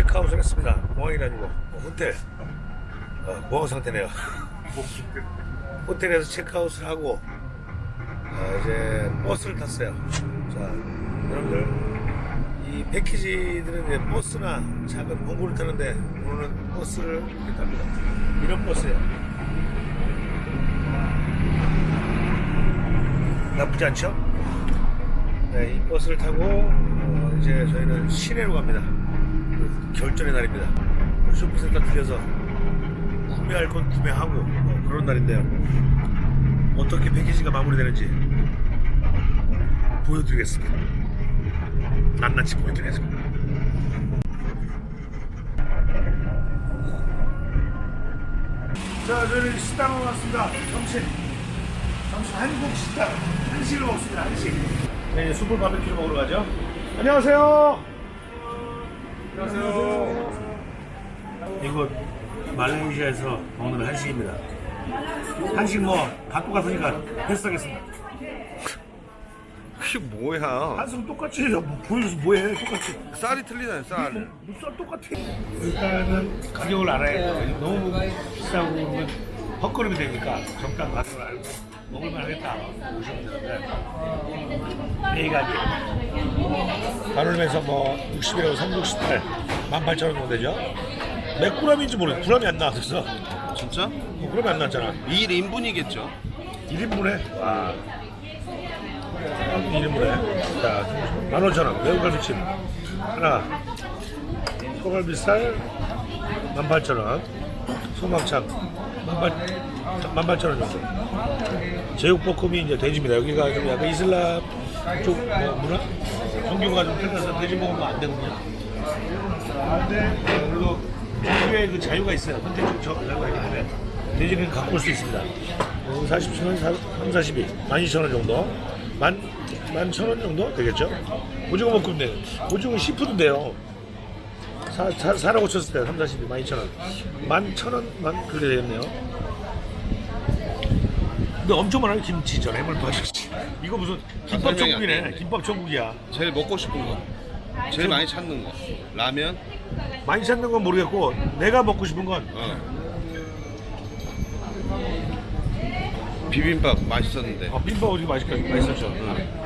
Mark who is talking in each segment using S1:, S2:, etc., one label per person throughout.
S1: 체크아웃을 했습니다. 공항이 아니고 뭐 호텔 어, 공항 상태네요. 호텔에서 체크아웃을 하고 어, 이제 버스를 탔어요. 자, 여러분들 이 패키지들은 이제 버스나 작은 공구를 타는데 오늘은 버스를 이렇게 탑니다. 이런 버스예요. 나쁘지 않죠? 네, 이 버스를 타고 어, 이제 저희는 시내로 갑니다. 그 결전의 날입니다. 쇼핑센터 들려서 구매할 건 구매하고 어, 그런 날인데요. 어떻게 패키지가 마무리되는지 보여드리겠습니다. 낱낱이 보여드리겠습니다. 자, 저희는 식당으로 왔습니다. 점심. 점심 한국 식당. 한식을 먹습니다. 한식. 네, 숯불 바베큐를 먹으러 가죠. 안녕하세요. 안녕하세요. 이곳 말레이시아에서 먹는 한식입니다. 한식 뭐다 똑같으니까 패스하겠습니다.
S2: 그게 뭐야?
S1: 한식 똑같이 뭐 보여줘서 뭐해 똑같이.
S2: 쌀이 틀리잖아요, 쌀.
S1: 물살 똑같아. 일단은 가격을 알아야 돼요. 너무 비싸고 그러면 헛걸음이 되니까 적당 가격을 알고 먹을만 하겠다. 오시면 되는데 이 가격 가로면서 뭐 60이라고 368 18,000원 정도 되죠? 몇 그램인지 모르겠어 그램이 안 나왔어.
S2: 진짜?
S1: 뭐 그램이 안 나왔잖아.
S2: 1인분이겠죠?
S1: 1인분에? 와 1인분에. 자 15,000원. 매운 갈비찜 하나. 소갈비살 18,000원. 소막창 18,000원 정도. 제육볶음이 이제 돼지입니다. 여기가 좀 약간 이슬람 쪽 뭐 문화? 종교가 좀 틀려서 돼지 먹으면 안 되거든요 그래도 종교의 그 자유가 있어요. 선택적 저- 자유가 때문에 돼지는 갖고 올 수 있습니다. 40천 원, 3, 42, 12,000원 정도. 만, 11,000원 정도 되겠죠? 오징어 볶음인데 오징어 시푸드인데요. 사, 사, 사라고 쳤을 때 3, 42, 12,000원. 11,000원 만 그렇게 되겠네요 근데 엄청 많아요 김치전 해물파전지 이거 무슨 김밥 천국이네
S2: 되는데.
S1: 김밥 천국이야
S2: 제일 먹고 싶은 거. 제일 많이 찾는 거. 라면?
S1: 많이 찾는 건 모르겠고 내가 먹고 싶은 건
S2: 어. 비빔밥 맛있었는데.
S1: 어, 빈밥 어디 맛있겠, 맛있었죠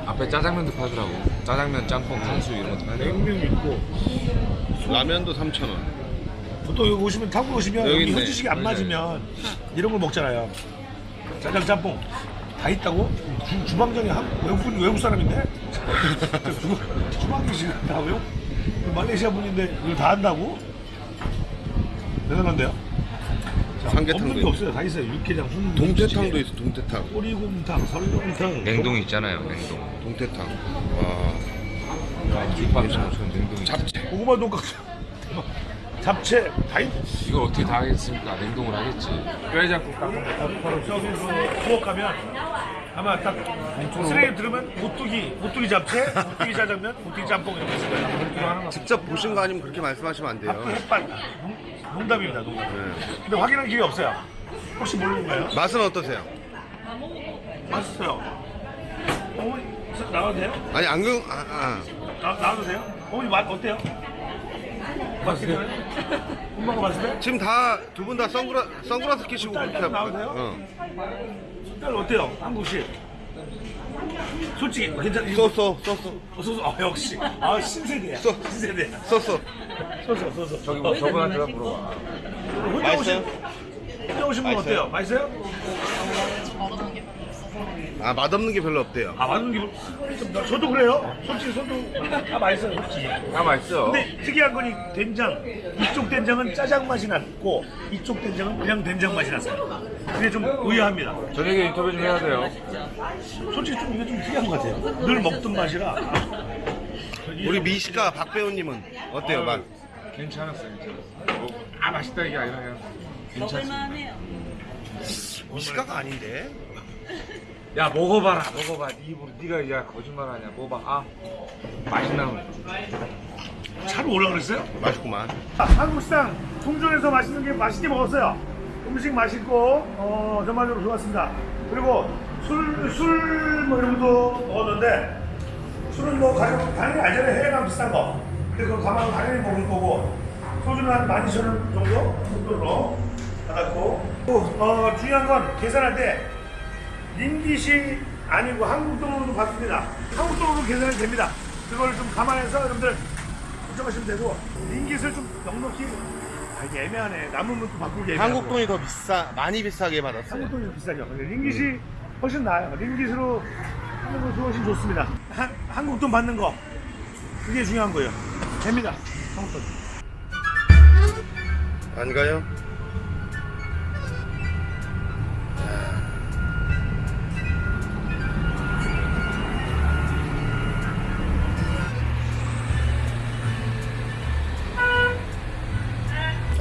S3: 앞에 짜장면도 팔더라고. 짜장면, 짬뽕, 탕수육 이런 것도 팔더라고.
S1: 냉면 있고
S2: 라면도 3,000원.
S1: 보통 여기 오시면 타고 오시면
S2: 여기
S1: 여기
S2: 있네.
S1: 현지식이 안 맞으면 이런 걸 먹잖아요. 짜장 짬뽕 다 있다고? 주, 주방장이 한 외국 외국 사람인데 주, 주방장이 다 외국 말레이시아 분인데 이걸 다 한다고? 대단한데요? 자,
S2: 삼계탕도
S1: 없는 게. 없어요. 다 있어요. 육개장, 순
S2: 동태탕도 있어, 동태탕.
S1: 꼬리곰탕, 설렁탕,
S3: 냉동 있잖아요, 냉동.
S2: 동태탕. 와.
S3: 김밥처럼 냉동 있
S2: 잡채.
S1: 고구마 돈까스, 잡채 다 있.
S3: 이걸 어떻게 다 하겠습니까? 냉동을 하겠지. 뼈해장국 딱
S1: 바로 저기 그 부엌 가면 아마 딱 쓰레기 들으면 오뚜기, 오뚜기 잡채, 오뚜기 짜장면, 오뚜기 짬뽕 이렇게 있을 거예요. 그렇게 하는 거.
S2: 직접 보신 거 아니면 그렇게 말씀하시면 안 돼요.
S1: 햇반, 농- 농담입니다, 농담.
S2: 네.
S1: 근데 확인할 기회 없어요. 혹시 모르는 거예요?
S2: 맛은 어떠세요?
S1: 맛있어요. 어머니 나와도 돼요?
S2: 아니 안경 아, 아.
S1: 나, 나와도 돼요? 어머니 맛 어때요? 맛있어요? 엄마가 맛있어요?
S2: 지금 다 두 분 다 선글라 선글라스 끼시고
S1: 딸,
S2: 그렇게
S1: 딸
S2: 하고
S1: 나오세요?
S2: 어.
S1: 딸 어때요? 한국식? 솔직히 괜찮?
S2: 쏘쏘 쏘쏘
S1: 소소 아 역시 아 신세대야
S2: 쏘.
S1: 신세대야
S2: 쏘쏘
S1: 소소 소소
S3: 저기 뭐 저분한테 물어봐.
S1: 혼자
S2: 맛있어요?
S1: 오신 혼자 오신 분
S2: 맛있어요?
S1: 어때요? 맛있어요?
S2: 아 맛없는 게 별로 없대요.
S1: 아 맞는 기분 저도 그래요 솔직히 저도 다 맛있어요 솔직히
S3: 다 맛있어.
S1: 근데 특이한 건이 된장 이쪽 된장은 짜장 맛이 났고 이쪽 된장은 그냥 된장 맛이 났어요 그게 좀 의아합니다
S3: 저녁에 인터뷰 좀 해야 돼요.
S1: 솔직히 좀 이게 좀 특이한 것 같아요 늘 먹던 맛이라
S2: 우리 미식가 박 배우님은 어때요 맛?
S3: 괜찮았어, 괜찮았어. 뭐, 아, 맛있다 이게 아니라 그냥 괜찮습니다.
S2: 미식가가 아닌데?
S3: 야, 먹어봐라, 먹어봐. 네 입으로 네가 야 거짓말하냐. 먹어봐. 아, 맛있나 보네.
S1: 차로 오라 그랬어요?
S2: 맛있구만.
S1: 한국식당 통전에서 맛있는 게 맛있게 먹었어요. 음식 맛있고 어, 전반적으로 좋았습니다. 그리고 술 술 뭐 이런 것도 먹었는데 술은 뭐 가격 당연히 알잖아요. 해외랑 비싼 거. 근데 그거 가면 당연히 먹을 거고 소주는 한 12,000원 정도 정도로 받았고 어, 중요한 건 계산할 때 링깃이 아니고 한국 돈으로도 받습니다. 한국 돈으로 계산이 됩니다. 그걸 좀 감안해서 여러분들 걱정하시면 되고 링깃을 좀 넉넉히 아 이게 애매하네. 남으면 또 바꾸기 애매하고
S2: 한국 돈이 더 비싸, 많이 비싸게 받았어요.
S1: 한국 돈이 좀 비싸죠. 근데 링깃이 훨씬 나아요. 링깃으로 하는 것이 훨씬 좋습니다. 한, 한국 돈 받는 거 그게 중요한 거예요. 됩니다. 한국 돈.
S2: 안 가요?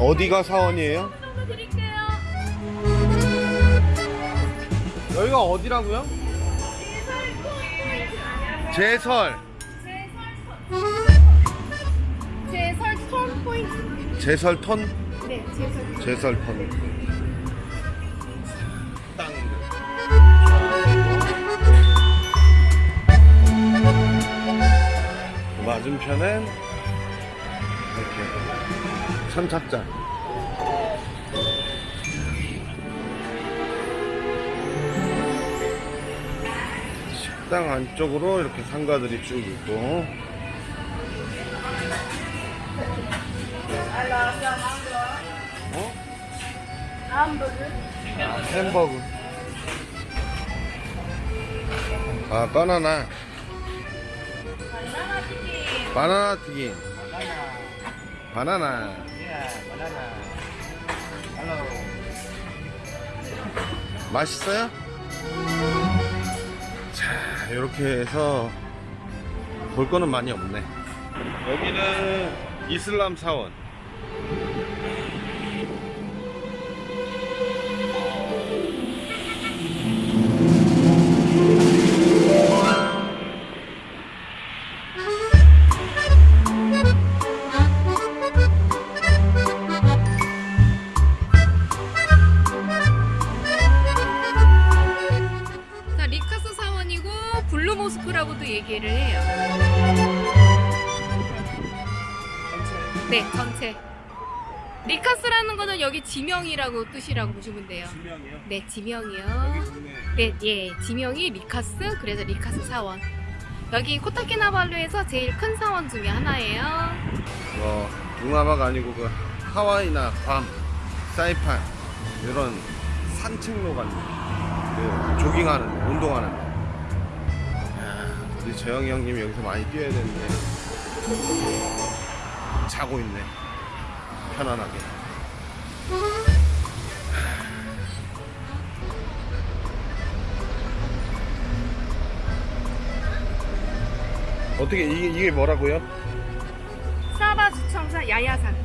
S2: 어디가 사원이에요? 여기가 어디라고요? 제설
S4: 제설 톤 포인트.
S2: 제설 턴
S4: 네, 제설.
S2: 제설턴 땅들 맞은편엔 이렇게 선착장 식당 안쪽으로 이렇게 상가들이 쭉 있고 어? 햄버거. 아, 바나나. 바나나 튀김. 바나나. 맛있어요? 자, 이렇게 해서 볼 거는 많이 없네. 여기는 이슬람 사원.
S4: 얘기를 해요. 네, 전체. 리카스라는 거는 여기 지명이라고 뜻이라고 보시면 돼요.
S3: 지명이요?
S4: 네, 지명이요. 네, 예, 지명이 리카스, 그래서 리카스 사원. 여기 코타키나발루에서 제일 큰 사원 중에 하나예요.
S2: 뭐 동남아가 아니고 그 하와이나 괌, 사이판 이런 산책로 같은 그 조깅하는 데, 운동하는 우리 재영이 형님이 여기서 많이 뛰어야 되는데 자고 있네 편안하게 어떻게 이게, 이게 뭐라고요?
S4: 사바 주청사 야야산.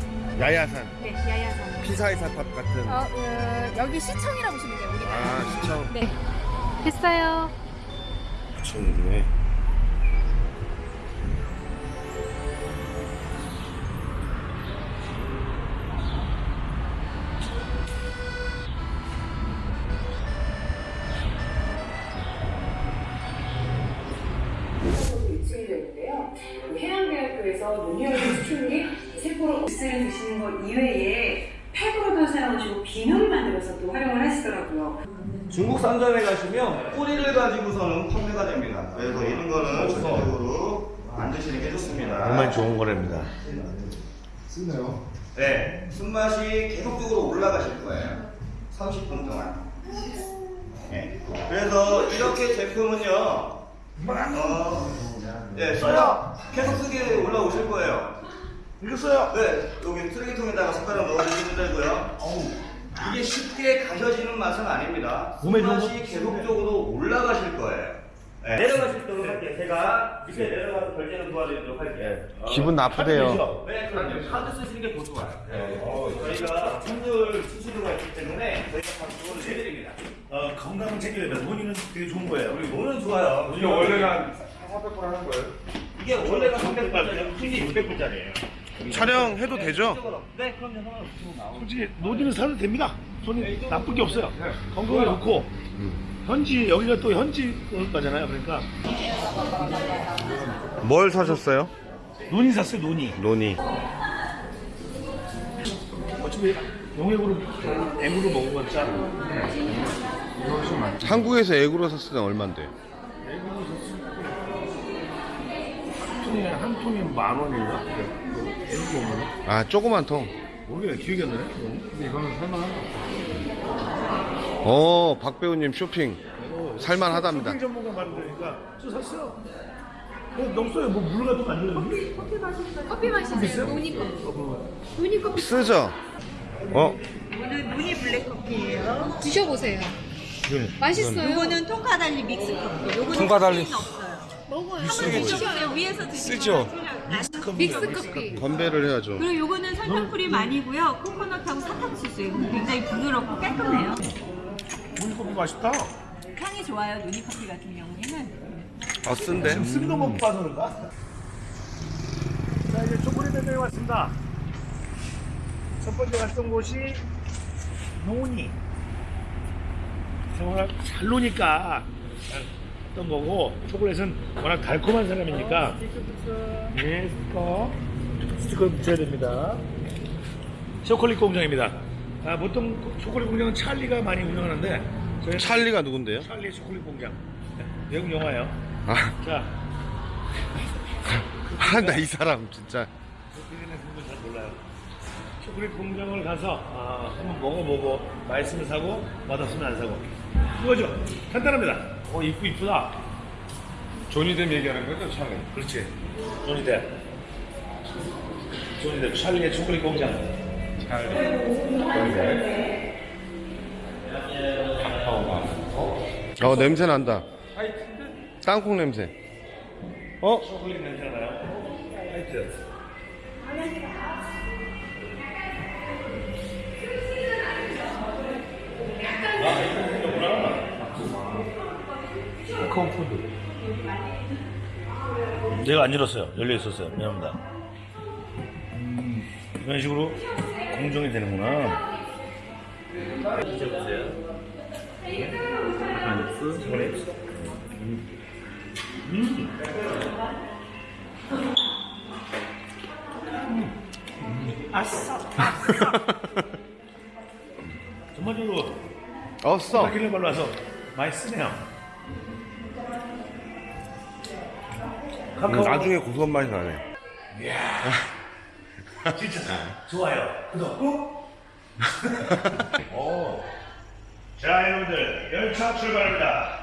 S2: 야야산
S4: 네, 야야산.
S2: 피사의 사 탑 같은
S4: 어, 어, 여기 시청이라고 보시면 돼요, 우리가.
S2: 아 시청
S4: 네. 됐어요.
S2: 시청이네
S5: 있는데요. 해양대학교에서 논리학의 수출이 세포로 옷을 드시는 것 이외에 팩으로도 사용하시고 비누를 만들어서 또 활용을 하시더라고요.
S6: 중국 상점에 가시면 뿌리를 가지고서는 판매가 됩니다. 그래서 이런 거는 전체적으로 안 드시는 게 좋습니다.
S1: 정말 좋은 거랍니다.
S6: 네, 순맛이 계속적으로 올라가실 거예요. 30분 동안. 네. 그래서 이렇게 제품은요, 어, 네, 써요. 계속 쓰게 올라오실 거예요.
S1: 읽었어요.
S6: 네, 여기 쓰레기통에다가 숟가락 넣어주시면 되고요. 이게 쉽게 가셔지는 맛은 아닙니다.
S1: 몸에 좋은
S6: 맛이 계속적으로 올라가실 거예요. 네. 내려가실 때로 할게요. 제가 밑에 내려가서 결제는 도와드리도록 할게요.
S2: 기분 나쁘대요
S6: 네, 그럼요. 카드 쓰시는 게 더 좋아요. 어, 저희가 분들 수수료가 있기 때문에 저희가 다 그거를 내드립니다.
S1: 어, 건강은 챙겨야 돼. 논의는 되게 좋은 거예요.
S6: 우리 노는 좋아요.
S3: 이게 원래는 한 400불 하는 거예요?
S6: 이게 원래가 300불짜리, 킹이 600불짜리예요.
S2: 촬영해도 되죠?
S6: 네, 그럼요.
S1: 솔직히 논의는 사도 됩니다. 손이 나쁠 게 없어요. 건강에 좋고 현지 여기가 또 현지 거잖아요. 그러니까
S2: 뭘 사셨어요?
S1: 논의 샀어요. 논의.
S2: 논이
S1: 어차피 용액으로 액으로 먹은 건 짜.
S2: 한국에서 액으로 샀을 땐 얼만데?
S1: 한 통에 한 통에 만 원인가? 액으로 거.
S2: 아 조그만 통.
S1: 모르겠네 기억이 안 나네.
S3: 이거는 살만한
S2: 어 박 배우님 쇼핑 살만하답니다.
S1: 쇼핑 전문가 만드니까 저 샀어요. 그냥 너무 써요. 뭐 물 같은 거안 들어있는데?
S4: 커피 마시세요. 노니 커피. 노니 커피
S2: 쓰죠? 어?
S7: 이거는 노니 블랙 커피예요.
S4: 드셔보세요.
S1: 네.
S4: 맛있어요.
S7: 이거는 Tongkat Ali 믹스 커피. 요거는. 카페인 없어요.
S4: 먹어요.
S7: 위에서 드시면
S3: 쓰죠?
S4: 믹스 커피.
S2: 건배를 해야죠.
S7: 그리고 요거는 설탕 프림 아니고요. 코코넛하고 사탕수수예요. 굉장히 부드럽고 깔끔해요.
S1: 물커피 맛있다.
S7: 향이 좋아요. 누니 커피 같은 경우에는.
S2: 아 쓴데?
S1: 지금 쓴거 먹고 봐서 그런가? 자 이제 초콜릿 대회에 왔습니다. 첫 번째 갔던 곳이 노니. 워낙 잘 노니까 했던 거고 초콜릿은 워낙 달콤한 사람이니까 네 스티커 스티커 붙여야 됩니다. 초콜릿 공장입니다. 아, 보통 초콜릿 공장은 찰리가 많이 운영하는데
S2: 찰리가 누군데요?
S1: 찰리 초콜릿 공장 네, 외국 영화예요.
S2: 아,
S1: 자,
S2: 아, 나 이 사람 진짜.
S1: 잘 몰라요. 초콜릿 공장을 가서 아, 한번 먹어보고 맛있으면 사고 맛없으면 안 사고 그거죠. 간단합니다. 어 이쁘 이쁘다.
S3: 조니뎀 얘기하는 거죠, 찰리?
S1: 그렇지. 조니뎁. 조니뎁 찰리의 초콜릿 공장.
S3: 찰리. 조니뎀. 카카오가.
S2: 어 냄새 난다. 땅콩 냄새. 어?
S1: 초콜릿 냄새가 나요. 하이트. 아, 이거 생겼구나.
S3: 카카오 푸드.
S1: 내가 안 열었어요. 열려 있었어요. 미안합니다. 음, 이런 식으로 공정이 되는구나. 드셔보세요. 초콜릿. 음. 음. 아싸. 전반적으로
S2: 없어.
S1: 바퀴를 발라서 맛있으네요. 카카오
S2: 나중에 고소한 맛이 나네.
S1: 진짜 좋아요. 구독 꾹. 오. 자 여러분들 열차 출발합니다.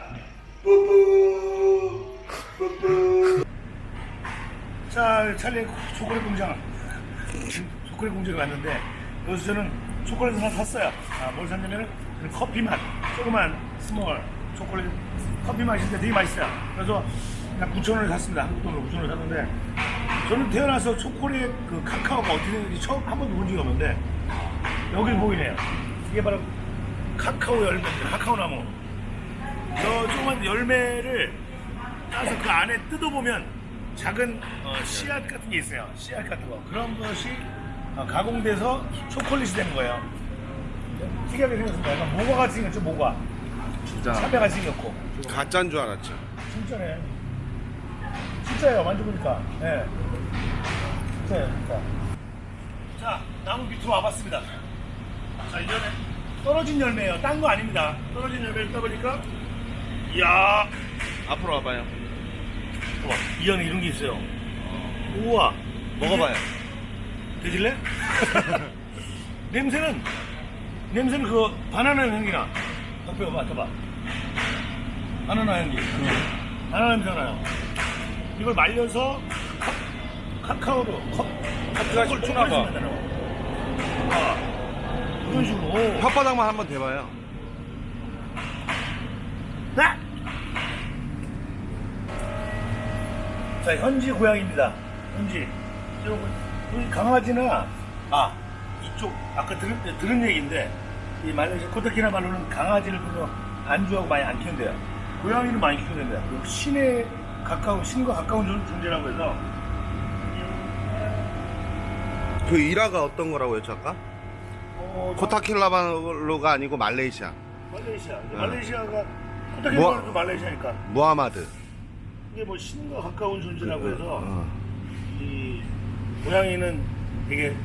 S1: 뿌뿌 뿌뿌. 자 찰리 초콜릿 공장 초콜릿 공장에 왔는데 여기서 저는 초콜릿을 하나 샀어요. 아, 뭘 샀냐면은 저는 커피 맛 조그만 small 초콜릿 커피 맛인데 되게 맛있어요. 그래서 약 9천 원에 샀습니다. 한국 돈으로 9천 원에 샀는데 저는 태어나서 초콜릿 그 카카오가 어떻게 되는지 처음 한 번도 본 적이 없는데 여기 보이네요. 이게 바로 카카오 열매입니다. 카카오 나무. 저 조그만 열매를 따서 그 안에 뜯어보면 작은 어, 씨앗 같은 게 있어요. 씨앗 같은 거. 그런 것이 어, 가공돼서 초콜릿이 되는 거예요. 특이하게 생겼습니다. 약간 모과 같이 생겼죠, 모과.
S3: 진짜.
S1: 참외 같이 생겼고.
S2: 가짜인 줄 알았죠.
S1: 진짜네. 진짜예요, 만져보니까. 예. 진짜예요, 진짜. 자, 나무 밑으로 와봤습니다. 자, 이전에 떨어진 열매예요. 딴 거 아닙니다. 떨어진 열매를 따보니까, 이야,
S2: 앞으로 와봐요.
S1: 봐봐, 이 안에 이런 게 있어요. 우와,
S2: 먹어봐요.
S1: 드실래? 냄새는, 냄새는 그거 바나나 향기나. 옆에 봐봐, 맡아봐. 바나나 향기. 바나나 냄새가 나요. 이걸 말려서 카, 카카오로 컵,
S3: 커피가
S1: 초콜릿
S3: 씹히나 봐.
S1: 만드는 거. 아, 이런 식으로. 오.
S2: 혓바닥만 한번 대봐요.
S1: 나! 자, 현지 고양입니다. 현지. 이 강아지나, 아, 이쪽, 아까 들은, 들은 얘기인데, 이 말레이시아 코타키나발루는 강아지를 별로 안 좋아하고 많이 안 키운대요. 고양이는 많이 키우는데, 그 신에 가까운, 신과 가까운 존- 존재라고 해서,
S2: 그 일화가 어떤 거라고 했죠 아까?
S1: 어,
S2: 코타킬라발루가 아니고 말레이시아.
S1: 말레이시아.
S2: 어.
S1: 말레이시아가, 코타키나발루도 말레이시아니까,
S2: 무하마드.
S1: 이게 뭐 신과 가까운 존재라고 해서,
S2: 어.
S1: 이 고양이는 되게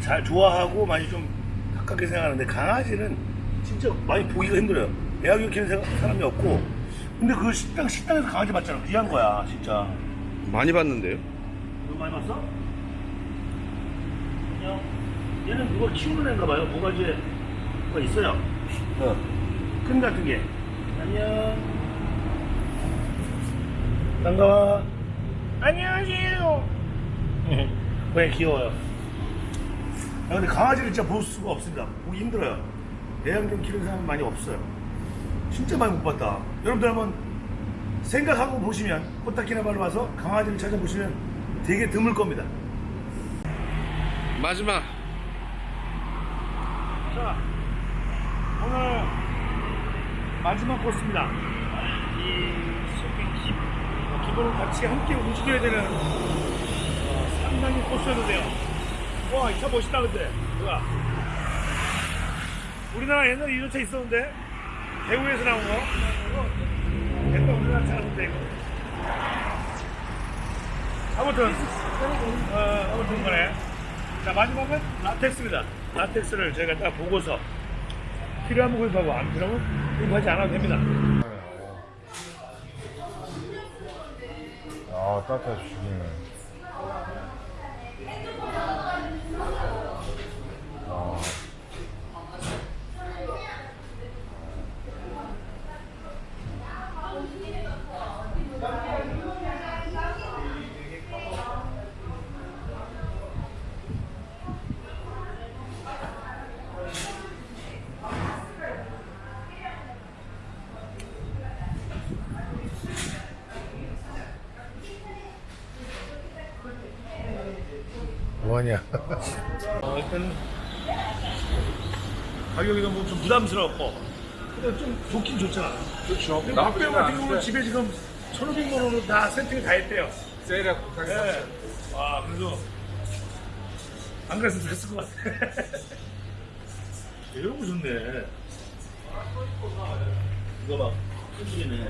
S1: 잘 좋아하고 많이 좀 가깝게 생각하는데 강아지는 진짜 많이 보기가 힘들어요. 애완견 키우는 사람이 없고 근데 그 식당 식당에서 강아지 봤잖아 귀한 거야 진짜.
S2: 많이 봤는데요?
S1: 너 많이 봤어? 안녕. 얘는 누가 키우는 애인가 봐요. 뭐가지에 뭐가 있어요. 어. 큰 같은 게. 안녕. 반가워. 안녕하세요. 왜 귀여워요? 야, 근데 강아지를 진짜 볼 수가 없습니다. 보기 힘들어요. 애완견 키우는 사람 많이 없어요. 진짜 많이 못 봤다. 여러분들 한번 생각하고 보시면 코타키나발루 와서 강아지를 찾아보시면 되게 드물 겁니다.
S2: 마지막
S1: 자, 오늘 마지막 코스입니다. 이 쇼핑 기, 어, 기본은 같이 함께 움직여야 되는 어, 상당히 코스였는데요. 와, 이 차 멋있다 근데. 뭐야? 우리나라 옛날에 이런 차 있었는데 대구에서 나온 거. 옛날 우리나라 차 같은데 이거. 아무튼 어, 아무튼 간에 자 마지막은 라텍스입니다. 라텍스를 저희가 딱 보고서 필요하면 구입하고 안 필요하면 구입하지 않아도 됩니다.
S3: 아 따뜻해 죽이네
S1: 뭐하냐? 어, 일단 가격이 너무 좀 부담스럽고 근데 좀 좋긴 좋잖아.
S3: 그렇죠
S1: 근데 맛배우 같은 경우는 집에 지금 1,500만 원으로 다 세팅이 다 했대요.
S3: 세일에 못하게
S1: 네. 와, 그래도 안 그랬으면 됐을 것 같아. 이런 거 좋네. 이거 봐. 끈질이네.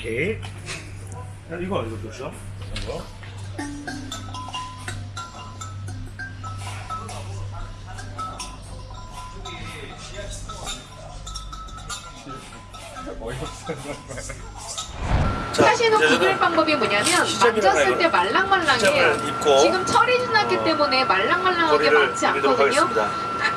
S1: 오케이. 야, 이거, 이거 몇이야? 이거?
S4: 구별
S1: 저는
S4: 방법이 뭐냐면 만졌을 때. 말랑말랑해 지금 철이 지났기
S1: 어,
S4: 때문에 말랑말랑하게 많지 않거든요.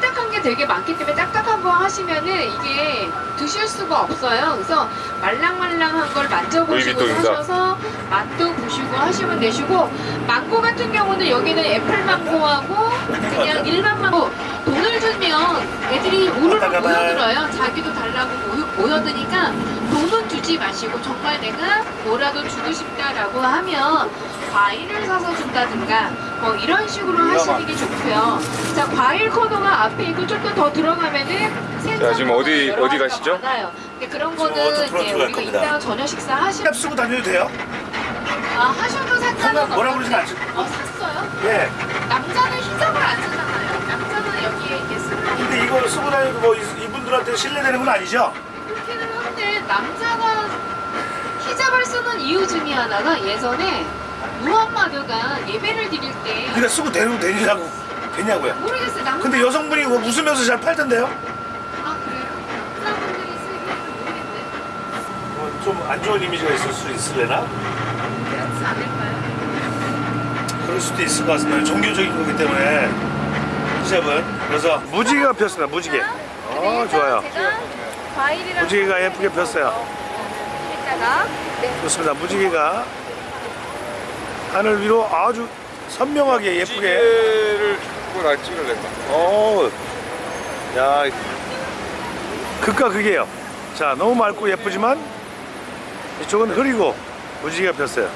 S4: 딱딱한 게 되게 많기 때문에 딱딱한 거 하시면은 이게 드실 수가 없어요 그래서 말랑말랑한 걸 만져보시고. 하셔서 맛도 보시고 하시면 되시고 망고 같은 경우는 여기는 애플 망고하고 그냥 일반 망고 돈을 주면 애들이 우르르. 모여들어요 자기도 달라고 모여, 모여드니까 돈은 주지 마시고 정말 내가 뭐라도 주고 싶다라고 하면 과일을 사서 준다든가 뭐 이런 식으로 하시는 게 좋고요. 자 과일 코너가 앞에 있고 조금 더 들어가면은
S3: 자, 지금 어디- 어디 가시죠?
S4: 많아요. 근데 그런 거는 이제
S1: 갈
S4: 우리가
S1: 겁니다.
S4: 이따가 저녁 식사 하시면
S1: 랩 쓰고 다녀도 돼요?
S4: 아 하셔도 상관은
S1: 뭐라고 그러진 않죠?
S4: 어 샀어요?
S1: 예.
S4: 남자는 히잡을 안 쓰잖아요. 남자는 여기에 이렇게 쓰고
S1: 근데 이거 쓰고 다니고 뭐 이- 이분들한테 신뢰되는 건 아니죠?
S4: 그렇기는 한데 남자가 히잡을 쓰는 이유 중에 하나가 예전에 무함마드가 예배를 드릴 때
S1: 그러니까 쓰고 되는 되냐고 되냐고요.
S4: 모르겠어요. 남자
S1: 근데 여성분이 뭐 웃으면서 잘 팔던데요?
S4: 아 그래요? 사람들이 쓰기는 모르겠네.
S1: 좀 안 좋은 이미지가 있을 수 있을래나?
S4: 그렇지 않을까요?
S1: 그럴 수도 있을 것 같습니다. 종교적인 거기 때문에 히잡은 그래서 무지개가 폈습니다. 무지개. 어 좋아요.
S4: 제가 과일이랑
S1: 무지개가 예쁘게 폈어요.
S4: 했다가 네.
S1: 좋습니다. 무지개가 하늘 위로 아주 선명하게 예쁘게.
S3: 찌개를 보고 나 찍을래
S1: 어, 야, 극과 극이에요. 자, 너무 맑고 예쁘지만 이쪽은 흐리고 무지개가 폈어요.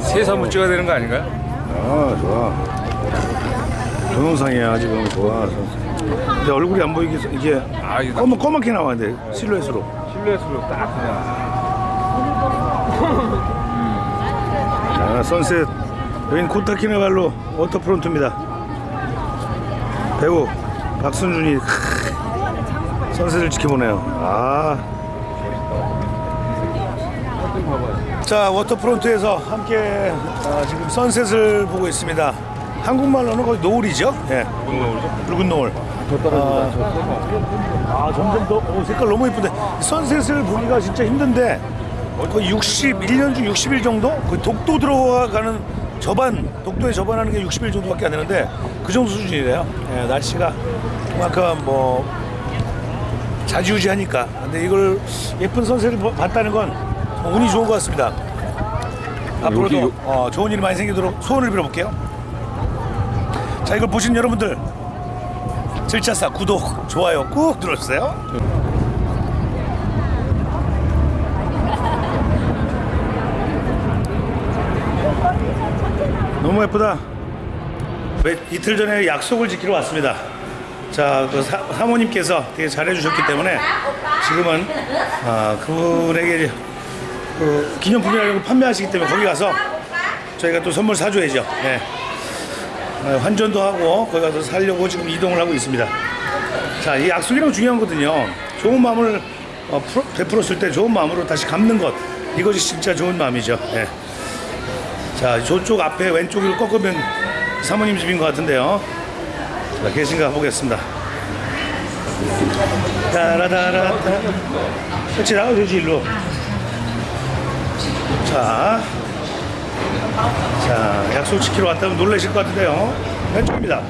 S3: 세서 한번 찍어야 되는 거 아닌가요?
S1: 아, 좋아. 동영상이야, 지금 좋아. 근데 얼굴이 안 보이게 이게
S3: 아 이거
S1: 검은 검게 나와야 돼 실루엣으로.
S3: 실루엣으로 딱 그냥
S1: 자, 선셋. 여긴 코타키나발루 워터프론트입니다. 배우 박순준이 크, 선셋을 지켜보네요. 아. 자, waterfront에서 함께 아, 지금 sunset을 보고 있습니다. 한국말로는 거의 노을이죠? 예. 붉은 노을. 아, 아, 점점 더 오, 색깔 너무 예쁜데 sunset을 보기가 진짜 힘든데 거의 6, 1년 중 60일 정도? 거의 독도 들어가는 접안, 독도에 접안하는 게 60일 정도밖에 안 되는데 그 정도 수준이래요. 예, 날씨가 그만큼 뭐 자지우지하니까. 근데 이걸 예쁜 선셋을 보- 봤다는 건 운이 좋은 것 같습니다. 앞으로도 어, 좋은 일이 많이 생기도록 소원을 빌어볼게요. 자, 이걸 보신 여러분들 질차사 구독, 좋아요 꾹 눌러주세요. 너무 예쁘다. 몇, 이틀 전에 약속을 지키러 왔습니다. 자, 그 사, 사모님께서 되게 잘해주셨기 때문에 지금은 아, 그분에게 그 기념품이라고 판매하시기 때문에 거기 가서 저희가 또 선물 사줘야죠. 네. 어, 환전도 하고 거기 가서 살려고 지금 이동을 하고 있습니다. 자, 이 약속이라고 중요한 거거든요. 좋은 마음을 어, 풀어- 베풀었을 때 좋은 마음으로 다시 갚는 것 이것이 진짜 좋은 마음이죠. 예. 자, 저쪽 앞에 왼쪽으로 꺾으면 사모님 집인 것 같은데요. 자, 계신가 보겠습니다. 따라다라따. 그렇지, 나가주지, 일로. 자, 자, 약속 지키러 왔다면 놀라실 것 같은데요. 왼쪽입니다.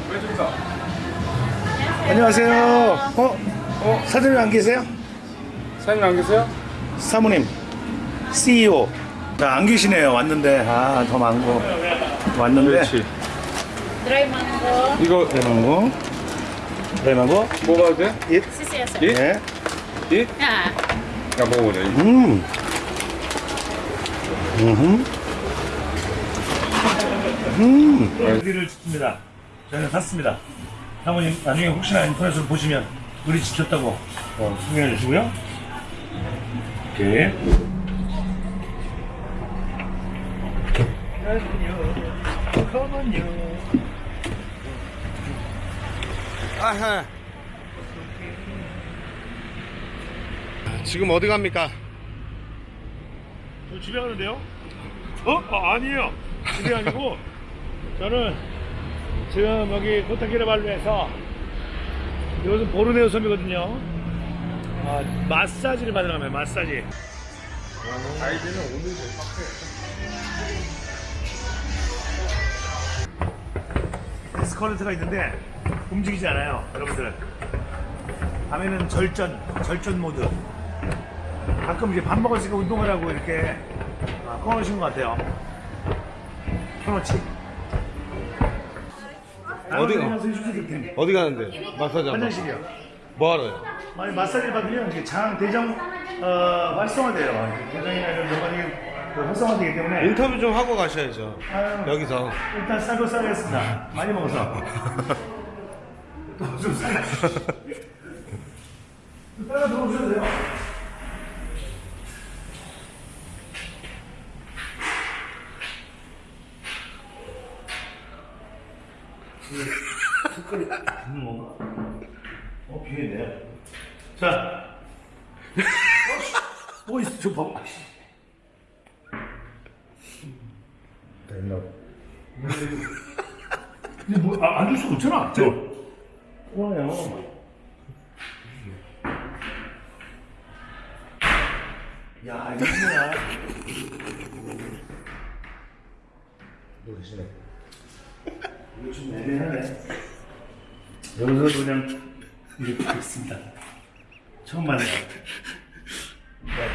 S1: 안녕하세요. 어? 어? 사장님 안 계세요?
S3: 사장님 안 계세요?
S1: 사모님, CEO. 자, 안 계시네요. 왔는데. 아, 더 많고. 왔는데.
S3: 그렇지. 이거
S1: 대망고. 대망고.
S3: 먹어도 돼?
S1: 잇.
S3: 예?
S1: 네.
S3: 이? 야 먹어보자.
S1: 음. 음. 음. 우리를 지킵니다. 저희는 샀습니다. 사모님 나중에 혹시나 인터넷으로 보시면 우리 지켰다고 어, 소개해 주시고요. 오케이.
S2: 아하. 지금 어디 갑니까?
S1: 저 집에 가는데요? 어? 아, 아니에요. 집이 아니고 저는 지금 여기 코타키나발루에서 이것은 보르네오 섬이거든요. 아, 마사지를 받으러 가면 마사지.
S3: 아이들은 오늘
S1: 에스컬레이터가 있는데 움직이지 않아요, 여러분들. 밤에는 절전, 절전 모드. 가끔 이제 밥 먹었으니까 운동을 하고 이렇게 아, 꺼놓으신 것 같아요. 켜놓지.
S2: 어디-
S1: 어디?
S2: 어디 가는데? 마사지 한번.
S1: 화장실이요.
S2: 뭐 하러요?
S1: 아니 마사지를 받으면 이게 장 대장 어, 활성화돼요. 대장이나 이런 연관이 그 활성화되기 때문에
S2: 인터뷰 좀 하고 가셔야죠.
S1: 아유,
S2: 여기서.
S1: 일단 싸고 싸겠습니다. 많이 먹어서. 또좀 싸가. 따라 들어오셔도 돼요. 있는 건가? 어, 비겠네요. 자. 어, 뭐 있어, 저 봐봐. 됐나? 근데 뭐, 아, 앉을 수가 없잖아. 저. 좋아요. 야, 이거 뭐야. 모르시네. 이거 좀 애매하네. 여기서 그냥 이렇게 있습니다. 처음 만나요. 네.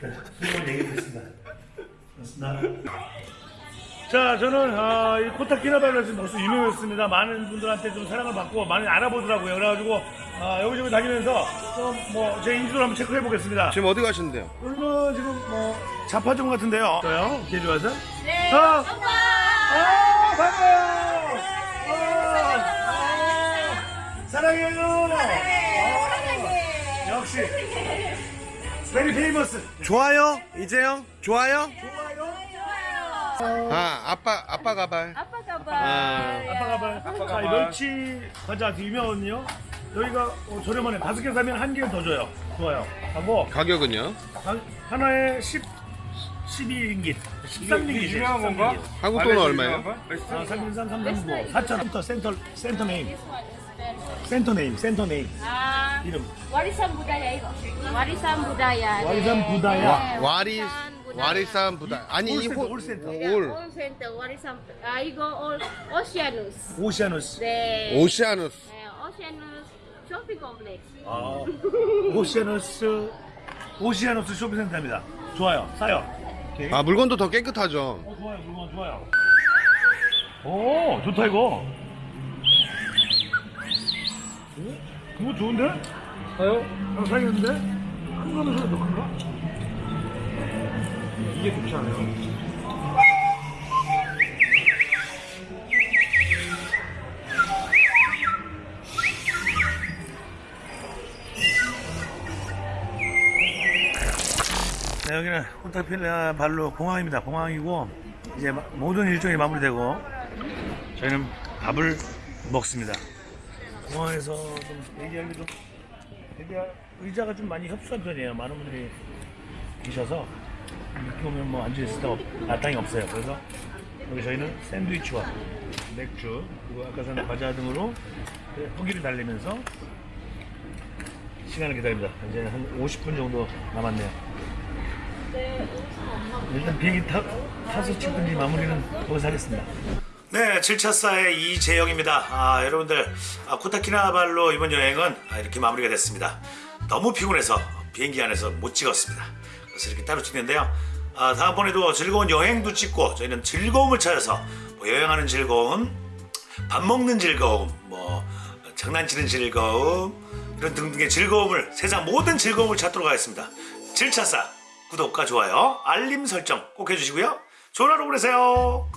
S1: 일단 수고를 얘기했습니다. 자, 저는 어, 이 코타키나발루에서 벌써 유명했습니다. 많은 분들한테 좀 사랑을 받고 많이 알아보더라고요. 그래가지고 어, 여기저기 다니면서 좀뭐제 인지도를 한번 체크해 보겠습니다.
S2: 지금 어디 가시는데요?
S1: 여기는 지금 뭐 자파점 같은데요. 저요? 이렇게 좋아서? 네. 아, 아, 반가워요. 아, 아, 사랑해요. 아, 역시. Very famous.
S2: 좋아요 이재영 좋아요 아 아빠 아빠 가발
S7: 아빠 가봐.
S2: 아,
S1: 아빠 가발.
S3: 아빠 가발.
S1: 멸치 과자 유명하거든요. 여기가 어, 저렴하네. 다섯 개 사면 한 개 더 줘요. 좋아요. 하고
S2: 가격은요
S1: 한- 하나에 10, 12링깃. 13링깃.
S3: 유명한 건가?
S2: 한국 돈은 얼마예요?
S3: 유명한 거야? 맛있어?
S1: 아, 3 3 3 3 9 4,000원. 센터, 센터 네임. 센터 네임, 센터 네임.
S8: Ah,
S1: 이름.
S8: warisan budaya itu. Warisan budaya.
S1: 와리산
S8: 네.
S1: 부다야.
S2: 와, 와리
S8: Warisan budaya.
S2: 와리산 부다 아니 이
S1: 올센터,
S2: 호-
S1: 올센터.
S2: 올
S8: all center warisan. Ah, 이거 all Oceanus.
S1: 오시아누스.
S8: 네.
S2: 오시아누스
S8: 네, Oceanus shopping complex.
S1: 아, 오시아누스, 오시아누스 쇼핑센터입니다. 좋아요. 싸요. 오케이.
S2: 아 물건도 더 깨끗하죠
S1: 어, 좋아요, 물건 좋아요. 오, 좋다 이거. 그거 좋은데?
S3: 사요?
S1: 나 사겠는데? 큰 거는 더 큰가?
S3: 이게 좋지 않아요?
S1: 네, 여기는 혼타필라 발로 공항입니다. 공항이고 이제 마- 모든 일정이 마무리되고 저희는 밥을 먹습니다. 공항에서 좀 얘기하기 좀 얘기할 의자가 좀 많이 협소한 편이에요. 많은 분들이 계셔서 이렇게 오면 뭐 앉을 수 없, 마땅히 없어요. 그래서 여기 저희는 샌드위치와 맥주 그리고 아까 전에 과자 등으로 후기를 달리면서 시간을 기다립니다. 이제 한 50분 정도 남았네요. 일단 비행기 타, 타서 찍든지 마무리는 거기서 하겠습니다. 네, 7차사의 이재영입니다. 아, 여러분들, 아, 코타키나발로 이번 여행은 아, 이렇게 마무리가 됐습니다. 너무 피곤해서 비행기 안에서 못 찍었습니다. 그래서 이렇게 따로 찍는데요. 아, 다음번에도 즐거운 여행도 찍고 저희는 즐거움을 찾아서 뭐 여행하는 즐거움, 밥 먹는 즐거움, 뭐 장난치는 즐거움 이런 등등의 즐거움을 세상 모든 즐거움을 찾도록 하겠습니다. 7차사 구독과 좋아요, 알림 설정 꼭 해주시고요. 좋은 하루 보내세요.